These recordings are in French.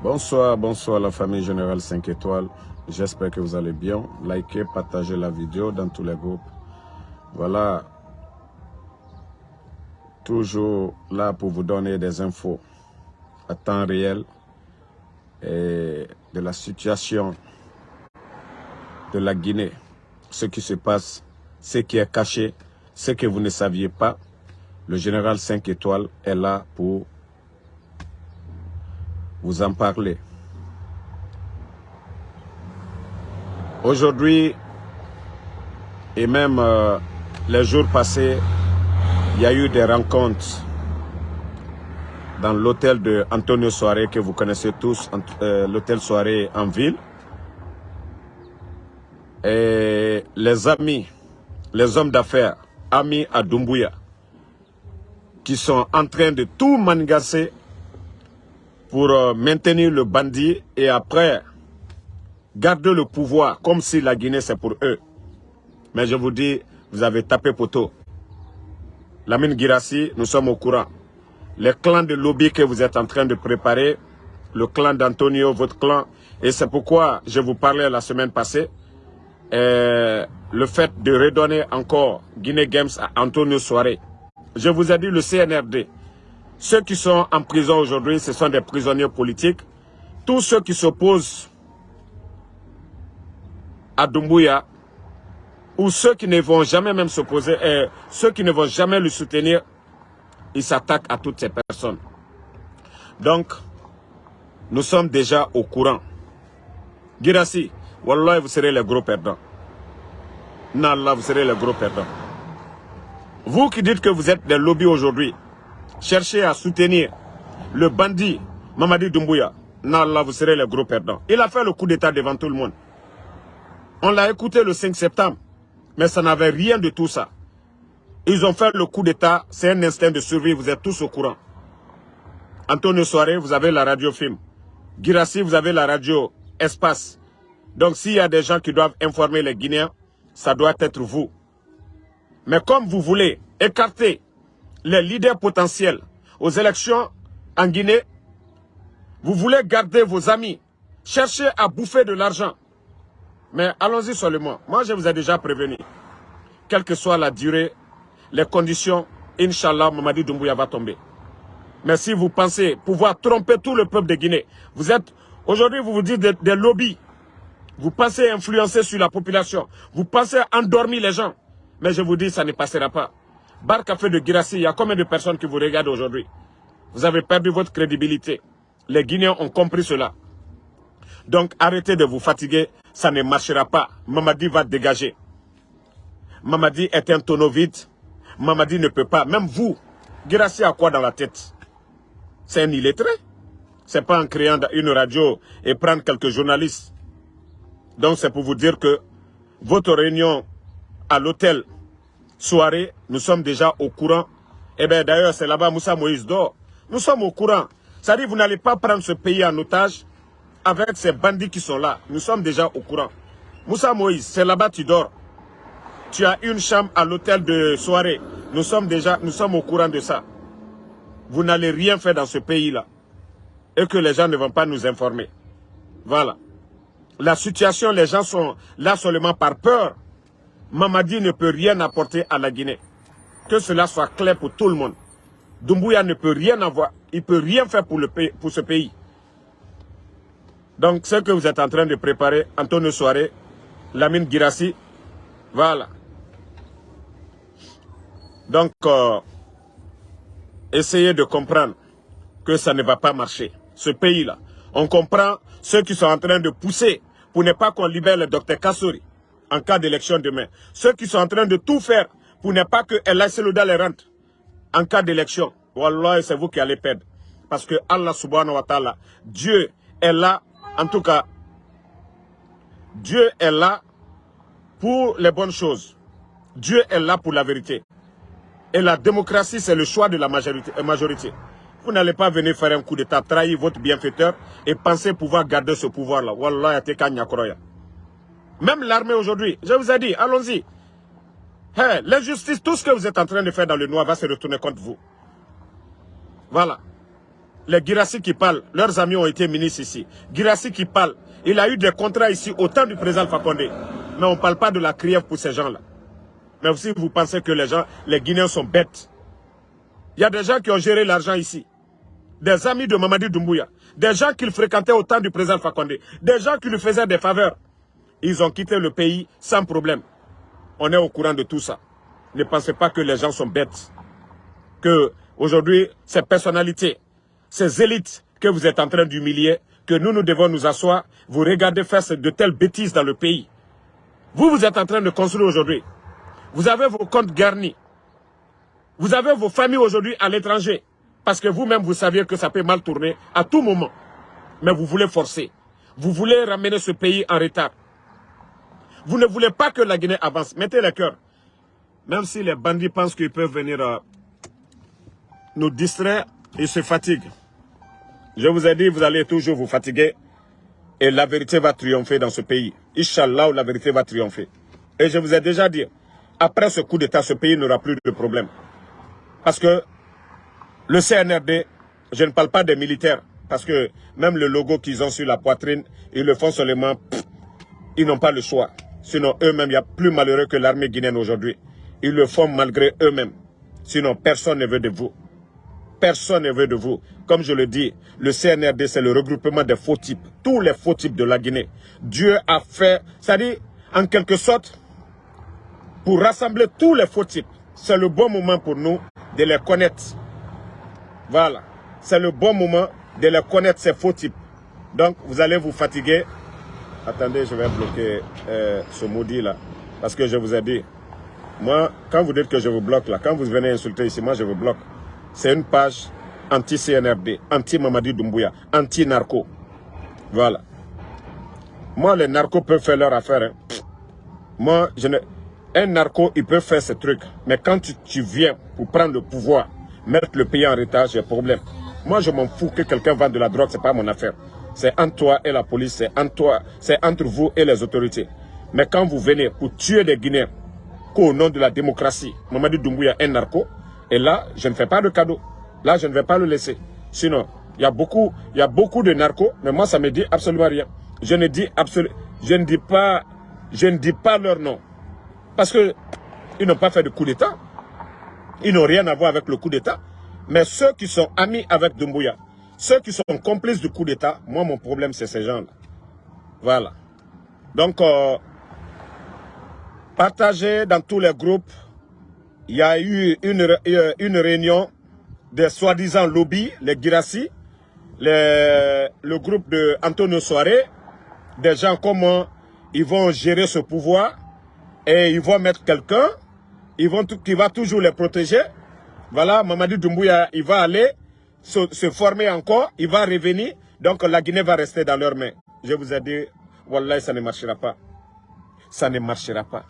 Bonsoir, bonsoir la famille Générale 5 étoiles. J'espère que vous allez bien. Likez, partagez la vidéo dans tous les groupes. Voilà. Toujours là pour vous donner des infos à temps réel et de la situation de la Guinée. Ce qui se passe, ce qui est caché, ce que vous ne saviez pas. Le général 5 étoiles est là pour vous en parler. Aujourd'hui, et même euh, les jours passés, il y a eu des rencontres dans l'hôtel de Antonio Soare que vous connaissez tous, euh, l'hôtel Soare en ville. Et les amis, les hommes d'affaires, amis à Dumbuya, qui sont en train de tout mangasser pour euh, maintenir le bandit et après garder le pouvoir comme si la Guinée c'est pour eux. Mais je vous dis, vous avez tapé poteau. Lamine Girassi, nous sommes au courant. Les clans de lobby que vous êtes en train de préparer, le clan d'Antonio, votre clan, et c'est pourquoi je vous parlais la semaine passée, euh, le fait de redonner encore Guinée Games à Antonio Soare. Je vous ai dit le CNRD, ceux qui sont en prison aujourd'hui, ce sont des prisonniers politiques. Tous ceux qui s'opposent à Dumbuya, ou ceux qui ne vont jamais même s'opposer, euh, ceux qui ne vont jamais le soutenir, ils s'attaquent à toutes ces personnes. Donc, nous sommes déjà au courant. Girassi, Wallah, vous serez les gros perdants. Nallah, vous serez les gros perdants. Vous qui dites que vous êtes des lobbies aujourd'hui, cherchez à soutenir le bandit Mamadi Doumbouya, là vous serez les gros perdants. Il a fait le coup d'état devant tout le monde. On l'a écouté le 5 septembre, mais ça n'avait rien de tout ça. Ils ont fait le coup d'état, c'est un instinct de survie, vous êtes tous au courant. Antonio Soare, vous avez la radio film. Girassi, vous avez la radio espace. Donc s'il y a des gens qui doivent informer les Guinéens, ça doit être vous. Mais comme vous voulez écarter les leaders potentiels aux élections en Guinée, vous voulez garder vos amis, chercher à bouffer de l'argent. Mais allons-y seulement. Moi, je vous ai déjà prévenu. Quelle que soit la durée, les conditions, Inch'Allah, Mamadi Doumbouya va tomber. Mais si vous pensez pouvoir tromper tout le peuple de Guinée, vous êtes, aujourd'hui, vous vous dites des, des lobbies. Vous pensez influencer sur la population. Vous pensez endormir les gens. Mais je vous dis, ça ne passera pas. Bar Café de Girassi, il y a combien de personnes qui vous regardent aujourd'hui? Vous avez perdu votre crédibilité. Les Guinéens ont compris cela. Donc arrêtez de vous fatiguer, ça ne marchera pas. Mamadi va dégager. Mamadi est un tonneau vide. Mamadi ne peut pas. Même vous, Girassi a quoi dans la tête? C'est un illettré? C'est pas en créant une radio et prendre quelques journalistes. Donc c'est pour vous dire que votre réunion à l'hôtel soirée, nous sommes déjà au courant. Eh bien, d'ailleurs, c'est là-bas Moussa Moïse dort. Nous sommes au courant. Dit, vous n'allez pas prendre ce pays en otage avec ces bandits qui sont là. Nous sommes déjà au courant. Moussa Moïse, c'est là-bas tu dors. Tu as une chambre à l'hôtel de soirée. Nous sommes déjà, nous sommes au courant de ça. Vous n'allez rien faire dans ce pays-là. Et que les gens ne vont pas nous informer. Voilà. La situation, les gens sont là seulement par peur Mamadi ne peut rien apporter à la Guinée. Que cela soit clair pour tout le monde. Doumbouya ne peut rien avoir, il ne peut rien faire pour, ce pays. Donc, ce que vous êtes en train de préparer, Antonio Soare, Lamine Girassi, voilà. Donc, euh, essayez de comprendre que ça ne va pas marcher. Ce pays-là, on comprend ceux qui sont en train de pousser pour ne pas qu'on libère le docteur Kassouri en cas d'élection demain. Ceux qui sont en train de tout faire pour ne pas que El les rentre en cas d'élection. Wallah, c'est vous qui allez perdre. Parce que Allah subhanahu wa ta'ala, Dieu est là, en tout cas, Dieu est là pour les bonnes choses. Dieu est là pour la vérité. Et la démocratie, c'est le choix de la majorité. majorité. Vous n'allez pas venir faire un coup d'état, trahir votre bienfaiteur et penser pouvoir garder ce pouvoir-là. Wallah, même l'armée aujourd'hui, je vous ai dit, allons-y. L'injustice, tout ce que vous êtes en train de faire dans le noir va se retourner contre vous. Voilà. les Girassi qui parlent, leurs amis ont été ministres ici. Girassi qui parle, il a eu des contrats ici au temps du président Fakonde. Mais on ne parle pas de la criève pour ces gens-là. Mais aussi, vous pensez que les gens, les Guinéens sont bêtes. Il y a des gens qui ont géré l'argent ici. Des amis de Mamadi Doumbouya. Des gens qu'il fréquentait au temps du président Fakonde. Des gens qui lui faisaient des faveurs. Ils ont quitté le pays sans problème. On est au courant de tout ça. Ne pensez pas que les gens sont bêtes. Que aujourd'hui, ces personnalités, ces élites que vous êtes en train d'humilier, que nous, nous devons nous asseoir, vous regardez faire de telles bêtises dans le pays. Vous, vous êtes en train de construire aujourd'hui. Vous avez vos comptes garnis. Vous avez vos familles aujourd'hui à l'étranger. Parce que vous-même, vous saviez que ça peut mal tourner à tout moment. Mais vous voulez forcer. Vous voulez ramener ce pays en retard. Vous ne voulez pas que la Guinée avance. Mettez le cœur. Même si les bandits pensent qu'ils peuvent venir euh, nous distraire, ils se fatiguent. Je vous ai dit, vous allez toujours vous fatiguer. Et la vérité va triompher dans ce pays. Inch'Allah, la vérité va triompher. Et je vous ai déjà dit, après ce coup d'État, ce pays n'aura plus de problème. Parce que le CNRD, je ne parle pas des militaires, parce que même le logo qu'ils ont sur la poitrine, ils le font seulement, ils n'ont pas le choix. Sinon, eux-mêmes, il y a plus malheureux que l'armée guinéenne aujourd'hui. Ils le font malgré eux-mêmes. Sinon, personne ne veut de vous. Personne ne veut de vous. Comme je le dis, le CNRD, c'est le regroupement des faux types. Tous les faux types de la Guinée. Dieu a fait, c'est-à-dire, en quelque sorte, pour rassembler tous les faux types. C'est le bon moment pour nous de les connaître. Voilà. C'est le bon moment de les connaître, ces faux types. Donc, vous allez vous fatiguer. Attendez, je vais bloquer euh, ce maudit là. Parce que je vous ai dit, moi, quand vous dites que je vous bloque là, quand vous venez insulter ici, moi je vous bloque. C'est une page anti-CNRD, anti-Mamadi Doumbouya, anti-narco. Voilà. Moi, les narcos peuvent faire leur affaire. Hein. Moi, je ne... un narco, il peut faire ce truc. Mais quand tu, viens pour prendre le pouvoir, mettre le pays en retard, j'ai problème. Moi, je m'en fous que quelqu'un vende de la drogue, c'est pas mon affaire. C'est entre toi et la police, c'est entre, toi, entre vous et les autorités. Mais quand vous venez pour tuer des Guinéens, qu'au nom de la démocratie, Mamadi Doumbouya est narco, et là, je ne fais pas de cadeau. Là, je ne vais pas le laisser. Sinon, il y a beaucoup, de narcos, mais moi, ça me dit absolument rien. Je ne dis absolument, je ne dis pas, je ne dis pas leur nom. Parce que ils n'ont pas fait de coup d'État. Ils n'ont rien à voir avec le coup d'État. Mais ceux qui sont amis avec Doumbouya, ceux qui sont complices du coup d'État, moi, mon problème, c'est ces gens-là. Voilà. Donc, euh, partagez dans tous les groupes. Il y a eu une, une réunion des soi-disant lobbies, les Girassi, le groupe de Antonio Soare, des gens comment ils vont gérer ce pouvoir et ils vont mettre quelqu'un qui va toujours les protéger. Voilà, Mamadi Doumbouya, il va aller se, former encore, il va revenir, donc la Guinée va rester dans leurs mains. Je vous ai dit, Wallah, ça ne marchera pas. Ça ne marchera pas.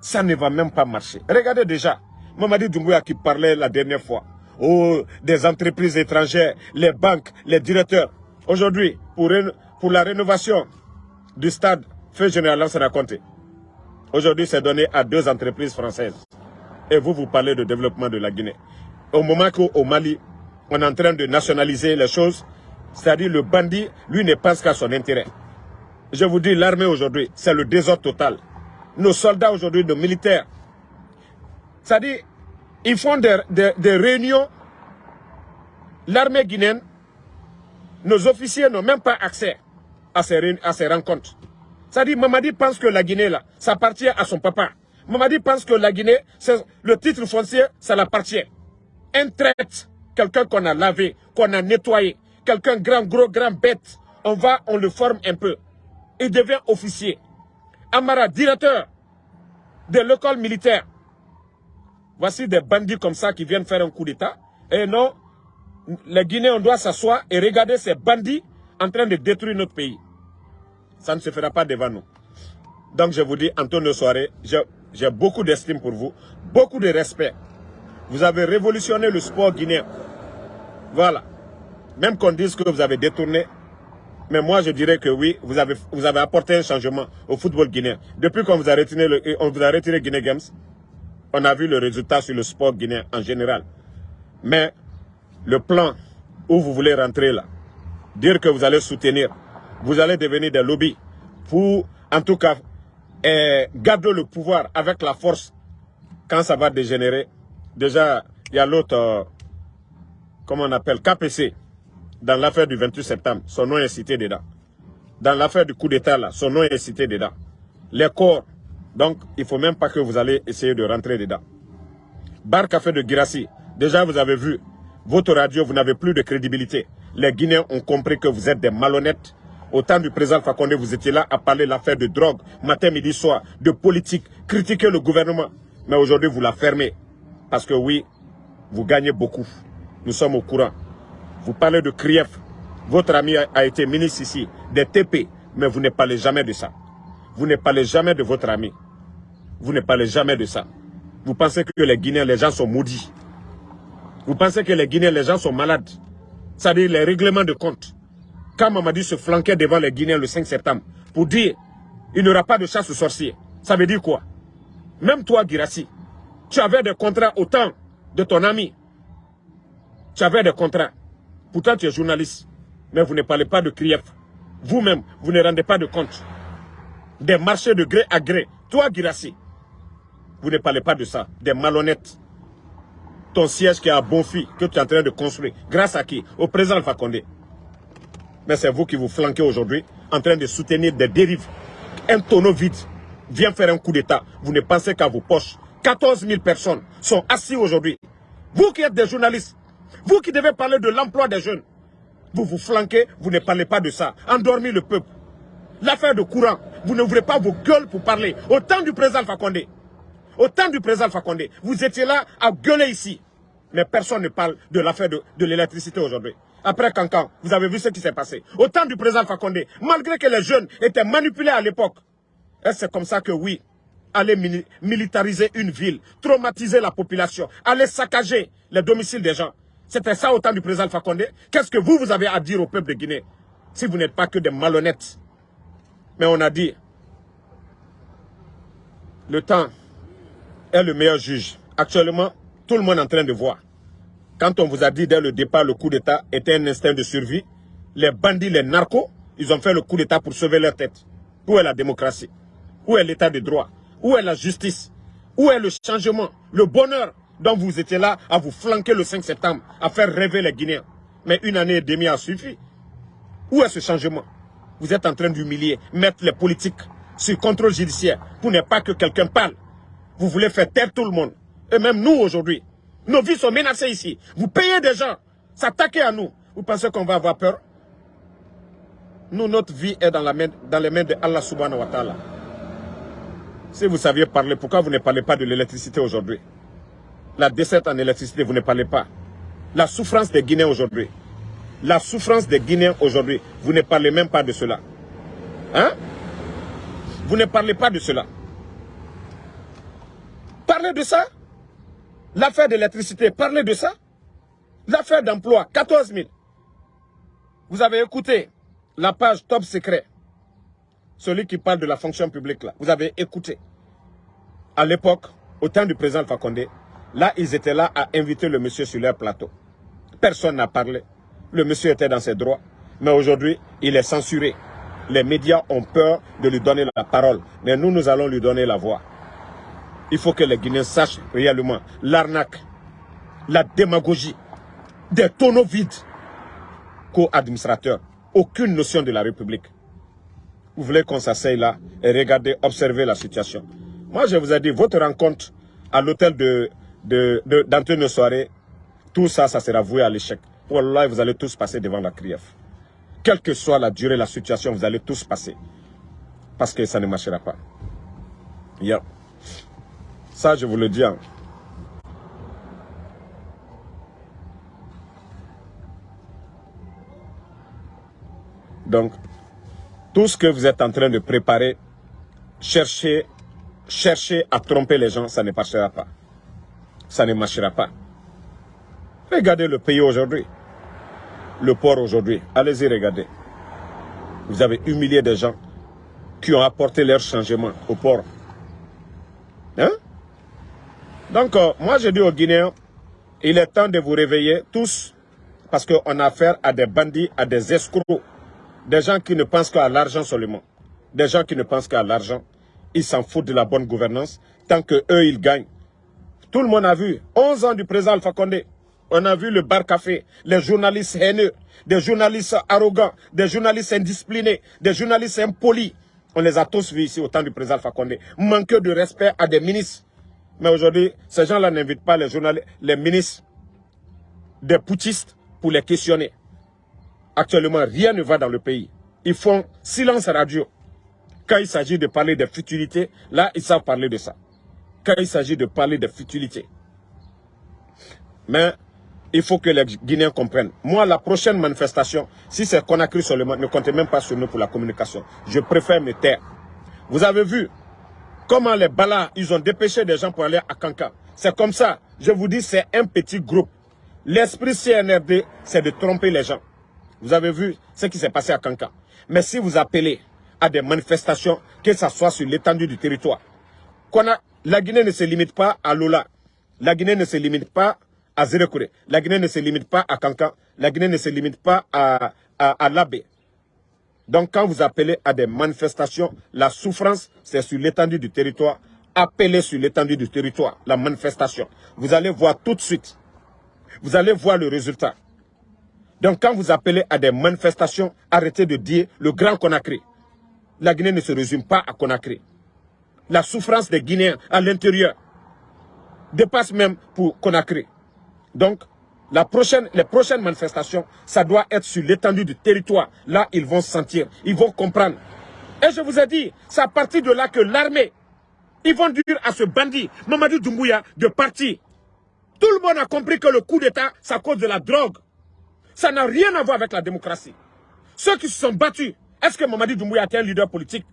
Ça ne va même pas marcher. Regardez déjà, Mamadi Doumbouya qui parlait la dernière fois. Oh, des entreprises étrangères, les banques, les directeurs. Aujourd'hui, pour, pour la rénovation du stade Feu Général Lansana Conté, aujourd'hui c'est donné à deux entreprises françaises. Et vous, vous parlez de développement de la Guinée. Au moment qu'au Mali, on est en train de nationaliser les choses, c'est-à-dire le bandit, lui ne pense qu'à son intérêt. Je vous dis, l'armée aujourd'hui, c'est le désordre total. Nos soldats aujourd'hui, nos militaires, c'est-à-dire, ils font des, réunions. L'armée guinéenne, nos officiers n'ont même pas accès à ces, à ces rencontres. C'est-à-dire, Mamadi pense que la Guinée, là, ça appartient à son papa. Mamadi pense que la Guinée, le titre foncier, ça l'appartient. Un traite, quelqu'un qu'on a lavé, qu'on a nettoyé, quelqu'un grand, gros, grand bête, on va, on le forme un peu. Il devient officier. Amara, directeur de l'école militaire. Voici des bandits comme ça qui viennent faire un coup d'État. Et non, les Guinéens, on doit s'asseoir et regarder ces bandits en train de détruire notre pays. Ça ne se fera pas devant nous. Donc je vous dis, Antonio Soiré, j'ai beaucoup d'estime pour vous, beaucoup de respect. Vous avez révolutionné le sport guinéen. Voilà. Même qu'on dise que vous avez détourné, mais moi je dirais que oui, vous avez, vous apporté un changement au football guinéen. Depuis qu'on vous a retiré, le, on vous a retiré Guinée Games, on a vu le résultat sur le sport guinéen en général. Mais le plan où vous voulez rentrer là, dire que vous allez soutenir, vous allez devenir des lobbies pour, en tout cas, eh, garder le pouvoir avec la force quand ça va dégénérer. Déjà, il y a l'autre, euh, comment on appelle, KPC, dans l'affaire du 28 septembre, son nom est cité dedans. Dans l'affaire du coup d'État, là, son nom est cité dedans. Les corps, donc il ne faut même pas que vous allez essayer de rentrer dedans. Bar Café de Girassi, déjà vous avez vu, votre radio, vous n'avez plus de crédibilité. Les Guinéens ont compris que vous êtes des malhonnêtes. Au temps du président Fakonde, vous étiez là à parler l'affaire de drogue, matin, midi, soir, de politique, critiquer le gouvernement. Mais aujourd'hui, vous la fermez. Parce que oui, vous gagnez beaucoup. Nous sommes au courant. Vous parlez de Krief. Votre ami a, été ministre ici, des TP. Mais vous ne parlez jamais de ça. Vous ne parlez jamais de votre ami. Vous ne parlez jamais de ça. Vous pensez que les Guinéens, les gens sont maudits. Vous pensez que les Guinéens, les gens sont malades. C'est-à-dire les règlements de compte. Quand Mamadi se flanquait devant les Guinéens le 5 septembre pour dire il n'y aura pas de chasse aux sorciers, ça veut dire quoi? Même toi, Girassi, tu avais des contrats au temps de ton ami. Tu avais des contrats. Pourtant, tu es journaliste. Mais vous ne parlez pas de Krief. Vous-même, vous ne rendez pas de compte. Des marchés de gré à gré. Toi, Girassi, vous ne parlez pas de ça. Des malhonnêtes. Ton siège qui est à Bonfi, que tu es en train de construire. Grâce à qui? Au président Fakonde. Mais c'est vous qui vous flanquez aujourd'hui, en train de soutenir des dérives. Un tonneau vide vient faire un coup d'État. Vous ne pensez qu'à vos poches. 14 000 personnes sont assis aujourd'hui. Vous qui êtes des journalistes, vous qui devez parler de l'emploi des jeunes, vous vous flanquez, vous ne parlez pas de ça. Endormez le peuple. L'affaire de courant, vous n'ouvrez pas vos gueules pour parler. Au temps du président Fakonde, au temps du président Fakonde, vous étiez là à gueuler ici. Mais personne ne parle de l'affaire de, de l'électricité aujourd'hui. Après Cancan, vous avez vu ce qui s'est passé. Au temps du président Fakonde, malgré que les jeunes étaient manipulés à l'époque, c'est comme ça que oui, aller militariser une ville, traumatiser la population, aller saccager les domiciles des gens. C'était ça au temps du président Fakonde. Qu'est-ce que vous, vous avez à dire au peuple de Guinée si vous n'êtes pas que des malhonnêtes? Mais on a dit, le temps est le meilleur juge. Actuellement, tout le monde est en train de voir. Quand on vous a dit dès le départ le coup d'État était un instinct de survie, les bandits, les narcos, ils ont fait le coup d'État pour sauver leur tête. Où est la démocratie? Où est l'état de droit? Où est la justice? Où est le changement Le bonheur dont vous étiez là à vous flanquer le 5 septembre, à faire rêver les Guinéens? Mais une année et demie a suffi. Où est ce changement? Vous êtes en train d'humilier, mettre les politiques sur contrôle judiciaire pour ne pas que quelqu'un parle. Vous voulez faire taire tout le monde. Et même nous aujourd'hui. Nos vies sont menacées ici. Vous payez des gens, s'attaquer à nous. Vous pensez qu'on va avoir peur? Nous, notre vie est dans, dans les mains de Allah subhanahu wa ta'ala. Si vous saviez parler, pourquoi vous ne parlez pas de l'électricité aujourd'hui? La décette en électricité, vous ne parlez pas. La souffrance des Guinéens aujourd'hui. La souffrance des Guinéens aujourd'hui, vous ne parlez même pas de cela. Hein? Vous ne parlez pas de cela. Parlez de ça. L'affaire de l'électricité, parlez de ça. L'affaire d'emploi, 14 000. Vous avez écouté la page Top Secret celui qui parle de la fonction publique là, vous avez écouté. À l'époque, au temps du président Fakonde, là, ils étaient là à inviter le monsieur sur leur plateau. Personne n'a parlé. Le monsieur était dans ses droits. Mais aujourd'hui, il est censuré. Les médias ont peur de lui donner la parole. Mais nous, nous allons lui donner la voix. Il faut que les Guinéens sachent réellement l'arnaque, la démagogie, des tonneaux vides co-administrateurs. Aucune notion de la République vous voulez qu'on s'asseye là et regarder, observer la situation. Moi, je vous ai dit, votre rencontre à l'hôtel de, de, Soirée, tout ça, ça sera voué à l'échec. Wallah, vous allez tous passer devant la CRIEF. Quelle que soit la durée, la situation, vous allez tous passer. Parce que ça ne marchera pas. Ça, je vous le dis. Hein. Donc, tout ce que vous êtes en train de préparer, cherchez, cherchez à tromper les gens, ça ne marchera pas. Ça ne marchera pas. Regardez le pays aujourd'hui. Le port aujourd'hui. Allez-y, regardez. Vous avez humilié des gens qui ont apporté leur changement au port. Hein? Donc, euh, moi, je dis aux Guinéens, il est temps de vous réveiller tous Parce qu'on a affaire à des bandits, à des escrocs, des gens qui ne pensent qu'à l'argent seulement. Des gens qui ne pensent qu'à l'argent. Ils s'en foutent de la bonne gouvernance. Tant que eux ils gagnent. Tout le monde a vu. 11 ans du président Alpha Condé. On a vu le bar café, les journalistes haineux, des journalistes arrogants, des journalistes indisciplinés, des journalistes impolis. On les a tous vus ici au temps du président Alpha Condé. Manqueur de respect à des ministres. Mais aujourd'hui, ces gens-là n'invitent pas les journalistes, les ministres des poutistes pour les questionner. Actuellement, rien ne va dans le pays. Ils font silence radio. Quand il s'agit de parler de futilités, là, ils savent parler de ça. Quand il s'agit de parler de futilités. Mais il faut que les Guinéens comprennent. Moi, la prochaine manifestation, si c'est Conakry seulement, ne comptez même pas sur nous pour la communication. Je préfère me taire. Vous avez vu comment les balas, ils ont dépêché des gens pour aller à Kanka. C'est comme ça. Je vous dis, c'est un petit groupe. L'esprit CNRD, c'est de tromper les gens. Vous avez vu ce qui s'est passé à Kanka. Mais si vous appelez à des manifestations, que ce soit sur l'étendue du territoire, la Guinée ne se limite pas à Lola. La Guinée ne se limite pas à Zérekouré. La Guinée ne se limite pas à Kanka. La Guinée ne se limite pas à, à, à. Donc quand vous appelez à des manifestations, la souffrance, c'est sur l'étendue du territoire. Appelez sur l'étendue du territoire, la manifestation. Vous allez voir tout de suite. Vous allez voir le résultat. Donc quand vous appelez à des manifestations, arrêtez de dire le Grand Conakry. La Guinée ne se résume pas à Conakry. La souffrance des Guinéens à l'intérieur dépasse même pour Conakry. Donc, les prochaines manifestations, ça doit être sur l'étendue du territoire. Là, ils vont sentir, ils vont comprendre. Et je vous ai dit, c'est à partir de là que l'armée, ils vont dire à ce bandit, Mamadou Doumbouya, de partir. Tout le monde a compris que le coup d'État, c'est à cause de la drogue. Ça n'a rien à voir avec la démocratie. Ceux qui se sont battus, est-ce que Mamadou Doumbouya est un leader politique?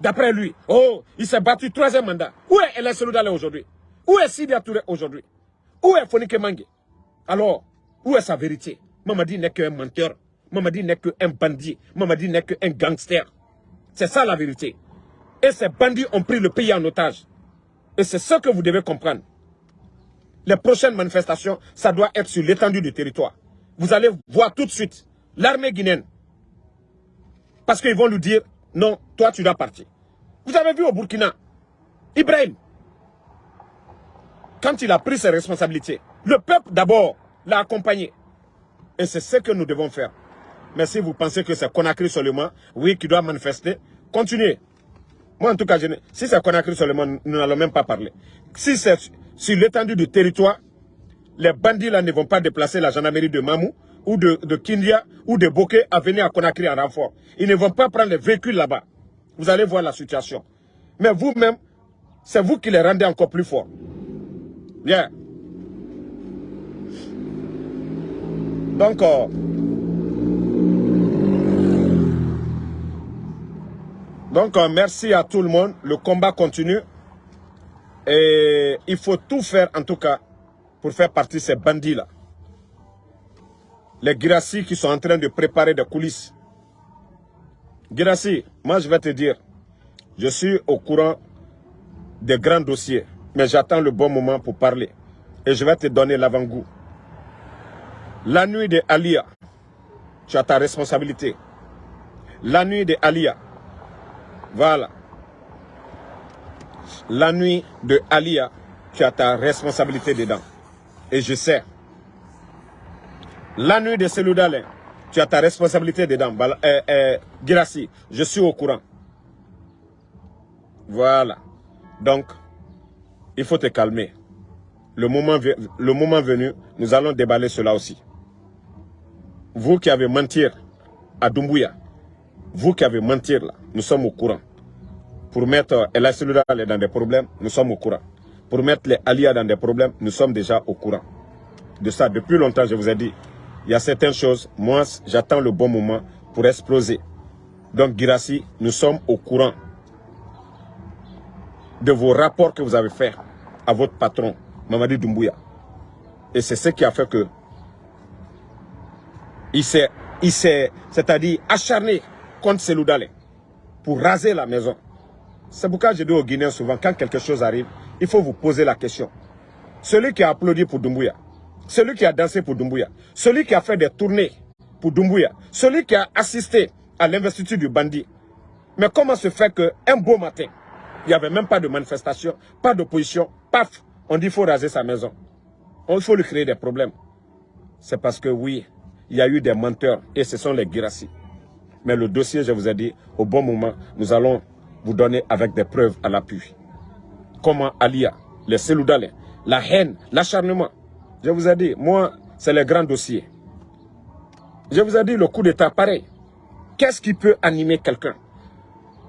D'après lui, oh, il s'est battu troisième mandat. Où est Ellen Seloudale aujourd'hui? Où est Sidi Touré aujourd'hui? Où est Fonike Mange Alors, où est sa vérité? Mamadi n'est qu'un menteur. Mamadi n'est qu'un bandit. Mamadi n'est qu'un gangster. C'est ça la vérité. Et ces bandits ont pris le pays en otage. Et c'est ce que vous devez comprendre. Les prochaines manifestations, ça doit être sur l'étendue du territoire. Vous allez voir tout de suite l'armée guinéenne. Parce qu'ils vont nous dire, non, toi tu dois partir. Vous avez vu au Burkina, Ibrahim, quand il a pris ses responsabilités, le peuple d'abord l'a accompagné. Et c'est ce que nous devons faire. Mais si vous pensez que c'est Conakry seulement, oui, qui doit manifester, continuez. Moi, en tout cas, si c'est Conakry seulement, nous n'allons même pas parler. Si c'est sur l'étendue du territoire, les bandits là ne vont pas déplacer la gendarmerie de Mamou ou de, Kindia ou de Bokeh à venir à Conakry en renfort. Ils ne vont pas prendre les véhicules là-bas. Vous allez voir la situation. Mais vous-même, c'est vous qui les rendez encore plus forts. Bien. Donc, euh, euh, merci à tout le monde. Le combat continue. Et il faut tout faire, en tout cas, pour faire partie de ces bandits-là. Les Girassi qui sont en train de préparer des coulisses. Girassi, moi je vais te dire, je suis au courant des grands dossiers, mais j'attends le bon moment pour parler. Et je vais te donner l'avant-goût. La nuit de Alia, tu as ta responsabilité. La nuit de Alia, voilà. La nuit de Alia, tu as ta responsabilité dedans. Et je sais. La nuit de Seloudalé, tu as ta responsabilité dedans. Euh, euh, Girassi, je suis au courant. Voilà. Donc, il faut te calmer. Le moment, venu, nous allons déballer cela aussi. Vous qui avez menti à Doumbouya, vous qui avez menti là, nous sommes au courant. Pour mettre El dans des problèmes, nous sommes au courant. Pour mettre les Alia dans des problèmes, nous sommes déjà au courant. De ça, depuis longtemps, je vous ai dit, il y a certaines choses, moi, j'attends le bon moment pour exploser. Donc, Girassi, nous sommes au courant de vos rapports que vous avez faits à votre patron, Mamadi Doumbouya. Et c'est ce qui a fait que il s'est, c'est-à-dire acharné contre Seloudale pour raser la maison. C'est pourquoi je dis aux Guinéens souvent, quand quelque chose arrive, il faut vous poser la question. Celui qui a applaudi pour Doumbouya, celui qui a dansé pour Doumbouya, celui qui a fait des tournées pour Doumbouya, celui qui a assisté à l'investiture du bandit. Mais comment se fait qu'un beau matin, il n'y avait même pas de manifestation, pas d'opposition, paf, on dit qu'il faut raser sa maison. Il faut lui créer des problèmes. C'est parce que oui, il y a eu des menteurs et ce sont les Girassi. Mais le dossier, je vous ai dit, au bon moment, nous allons vous donner avec des preuves à l'appui. Comment Alia, les Seloudalais, la haine, l'acharnement. Je vous ai dit, moi, c'est le grand dossier. Je vous ai dit, le coup d'état, pareil. Qu'est-ce qui peut animer quelqu'un?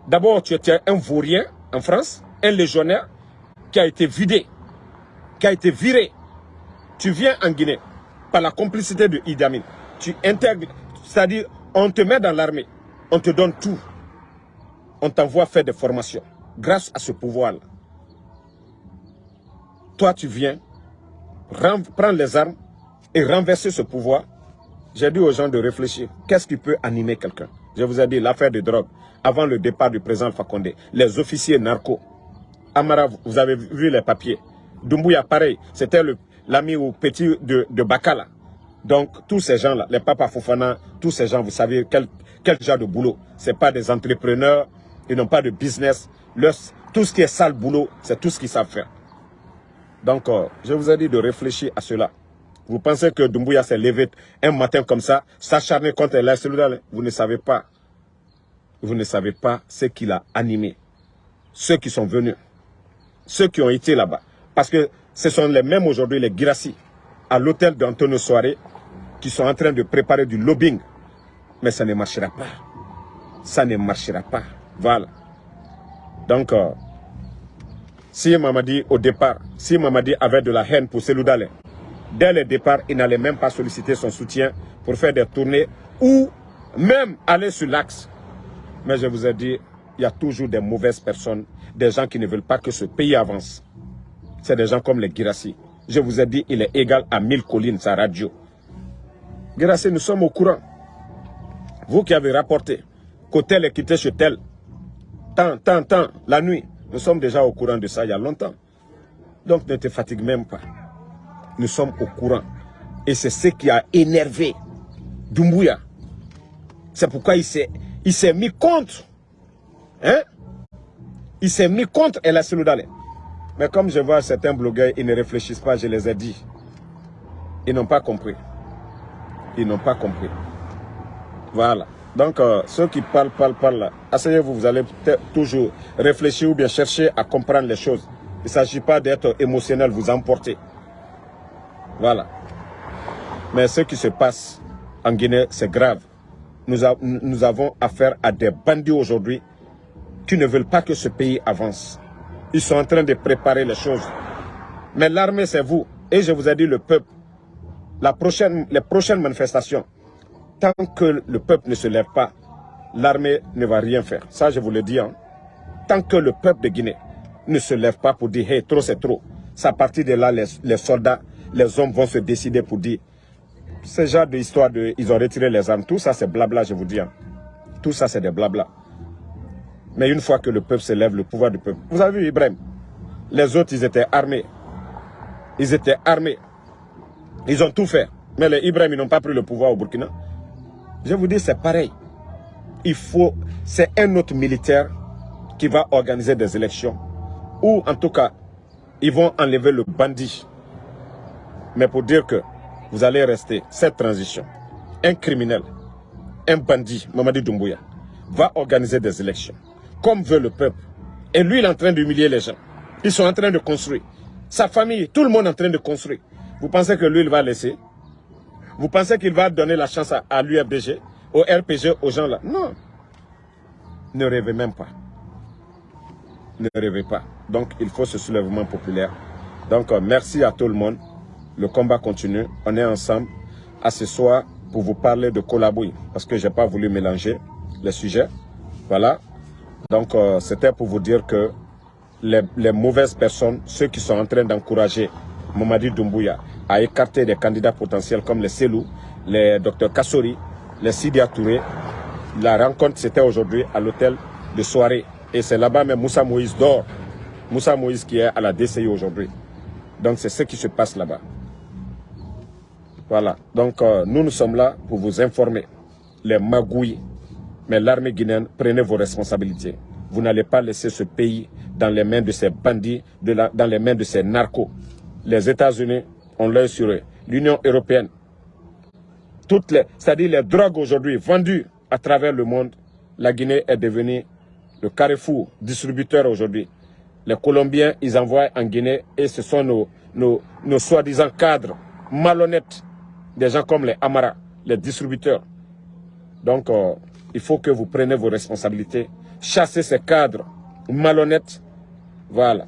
D'abord, tu étais un vaurien en France, un légionnaire qui a été vidé, qui a été viré. Tu viens en Guinée par la complicité de Idi Amin. Tu intègres, c'est-à-dire, on te met dans l'armée, on te donne tout. On t'envoie faire des formations grâce à ce pouvoir-là. Toi, tu viens, prendre les armes et renverser ce pouvoir. J'ai dit aux gens de réfléchir. Qu'est-ce qui peut animer quelqu'un? Je vous ai dit l'affaire de drogue. Avant le départ du président Fakonde, les officiers narcos. Amara, vous avez vu les papiers. Dumbuya, pareil. C'était l'ami au petit de, Bakala. Donc, tous ces gens-là, les papas Fofana, tous ces gens, vous savez quel, genre de boulot? Ce pas des entrepreneurs, ils n'ont pas de business. tout ce qui est sale boulot, c'est tout ce qu'ils savent faire. Donc, je vous ai dit de réfléchir à cela. Vous pensez que Dumbuya s'est levé un matin comme ça, s'acharner contre la Vous ne savez pas. Vous ne savez pas ce qu'il a animé. Ceux qui sont venus. Ceux qui ont été là-bas. Parce que ce sont les mêmes aujourd'hui, les Girassi, à l'hôtel d'Antonio Soare, qui sont en train de préparer du lobbying. Mais ça ne marchera pas. Ça ne marchera pas. Voilà. Donc, euh, si Mamadi, au départ, si Mamadi avait de la haine pour Seloudale, dès le départ, il n'allait même pas solliciter son soutien pour faire des tournées ou même aller sur l'axe. Mais je vous ai dit, il y a toujours des mauvaises personnes, des gens qui ne veulent pas que ce pays avance. C'est des gens comme les Girassi. Je vous ai dit, il est égal à mille collines, sa radio. Girassi, nous sommes au courant. Vous qui avez rapporté qu'au tel est quitté chez tel, tant, tant, tant, la nuit, nous sommes déjà au courant de ça il y a longtemps. Donc ne te fatigue même pas. Nous sommes au courant. Et c'est ce qui a énervé Dumbuya. C'est pourquoi il s'est mis contre. Hein? Il s'est mis contre El Seloudale. Mais comme je vois certains blogueurs, ils ne réfléchissent pas, je les ai dit. Ils n'ont pas compris. Ils n'ont pas compris. Voilà. Donc, euh, ceux qui parlent, parlent, parlent, asseyez-vous, vous allez toujours réfléchir ou bien chercher à comprendre les choses. Il ne s'agit pas d'être émotionnel, vous emporter. Voilà. Mais ce qui se passe en Guinée, c'est grave. Nous, avons affaire à des bandits aujourd'hui qui ne veulent pas que ce pays avance. Ils sont en train de préparer les choses. Mais l'armée, c'est vous. Et je vous ai dit, le peuple. La prochaine, les prochaines manifestations, tant que le peuple ne se lève pas, l'armée ne va rien faire. Ça, je vous le dis. Hein. Tant que le peuple de Guinée ne se lève pas pour dire, hey, trop c'est trop. C'est à partir de là, les, soldats, les hommes vont se décider pour dire, ce genre d'histoire de, ils ont retiré les armes, tout ça c'est blabla, je vous dis. Hein. Tout ça c'est des blabla. Mais une fois que le peuple se lève, le pouvoir du peuple. Vous avez vu Ibrahim? Les autres, ils étaient armés. Ils étaient armés. Ils ont tout fait. Mais les Ibrahim, ils n'ont pas pris le pouvoir au Burkina. Je vous dis, c'est pareil. Il faut, c'est un autre militaire qui va organiser des élections. Ou en tout cas, ils vont enlever le bandit. Mais pour dire que vous allez rester, cette transition, un criminel, un bandit, Mamadi Doumbouya, va organiser des élections, comme veut le peuple. Et lui, il est en train d'humilier les gens. Ils sont en train de construire. Sa famille, tout le monde est en train de construire. Vous pensez que lui, il va laisser? Vous pensez qu'il va donner la chance à, l'UFDG, au RPG, aux gens là? Non. Ne rêvez même pas. Ne rêvez pas. Donc, il faut ce soulèvement populaire. Donc, euh, merci à tout le monde. Le combat continue. On est ensemble à ce soir pour vous parler de Colabouille. Parce que je n'ai pas voulu mélanger les sujets. Voilà. Donc, euh, c'était pour vous dire que les, mauvaises personnes, ceux qui sont en train d'encourager Mamadi Doumbouya, a écarté des candidats potentiels comme les Selou, les Dr Kassori, les Sidia Touré. La rencontre, c'était aujourd'hui à l'hôtel de soirée. Et c'est là-bas même Moussa Moïse dort. Moussa Moïse qui est à la DCI aujourd'hui. Donc c'est ce qui se passe là-bas. Voilà. Donc, euh, nous, nous sommes là pour vous informer. Les magouilles. Mais l'armée guinéenne, prenez vos responsabilités. Vous n'allez pas laisser ce pays dans les mains de ces bandits, dans les mains de ces narcos. Les États-Unis ont l'œil sur eux. L'Union européenne. Toutes les, c'est-à-dire les drogues aujourd'hui vendues à travers le monde, la Guinée est devenue le carrefour distributeur aujourd'hui. Les Colombiens, ils envoient en Guinée et ce sont nos, soi-disant cadres malhonnêtes, des gens comme les Amara, les distributeurs. Donc, euh, il faut que vous preniez vos responsabilités, chassez ces cadres malhonnêtes. Voilà.